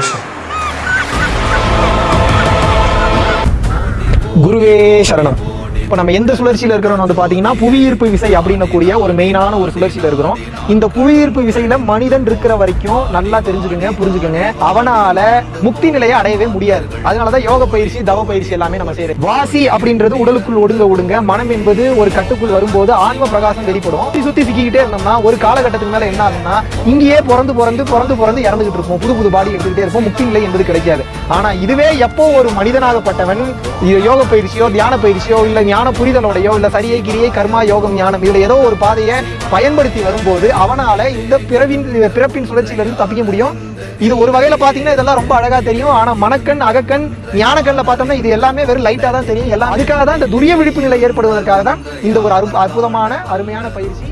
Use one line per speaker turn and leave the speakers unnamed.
విఘ్నేశ్వర
గురువే శరణం. இப்போ நம்ம எந்த சுழற்சியில் இருக்கிறோம் வந்து பார்த்தீங்கன்னா புவியீர்ப்பு விசை அப்படின்னக்கூடிய ஒரு மெயினான ஒரு சுழற்சியில் இருக்கிறோம். இந்த புவியீர்ப்பு விசையில மனிதன் இருக்கிற வரைக்கும் நல்லா தெரிஞ்சுக்கோங்க புரிஞ்சுக்கோங்க. அவனால முக்தி நிலையை அடையவே முடியாது. அதனாலதான் யோக பயிற்சி தவ பயிற்சி எல்லாமே நம்ம செய்யறோம். வாசி அப்படின்றது உடலுக்குள் ஒடுங்க ஒடுங்க. மனம் என்பது ஒரு கட்டுக்குள் வரும்போது ஆன்ம பிரகாசம் வெளிப்படும். சுத்தி சுத்தி சிக்கிக்கிட்டே இருந்தோம்னா ஒரு காலகட்டத்துக்கு மேல என்ன ஆகும்னா இங்கேயே பிறந்து பிறந்து பிறந்து பிறந்து இறந்துகிட்டு இருப்போம். புது புது பாடி எடுத்துக்கிட்டே இருப்போம். முக்தி நிலை என்பது கிடைக்காது. ஆனா இதுவே எப்போ ஒரு மனிதனாகப்பட்டவன் இது யோக பயிற்சியோ தியான பயிற்சியோ இல்ல ஞான புரிதலோடையோ இல்லை சரியை கிரியை கர்மா யோகம் ஞானம் இதில் ஏதோ ஒரு பாதையை பயன்படுத்தி வரும்போது அவனால் இந்த பிறவின் பிறப்பின் சுழற்சியிலிருந்து தப்பிக்க முடியும். இது ஒரு வகையில் பார்த்தீங்கன்னா இதெல்லாம் ரொம்ப அழகாக தெரியும். ஆனால் மனக்கண் அகக்கண் ஞானக்கண்ணில் பார்த்தோம்னா இது எல்லாமே வெறும் லைட்டாக தான் தெரியும். எல்லாம் அதுக்காக தான் இந்த துரிய விழிப்பு நிலை ஏற்படுவதற்காக தான் இந்த ஒரு அரு- அற்புதமான அருமையான பயிற்சி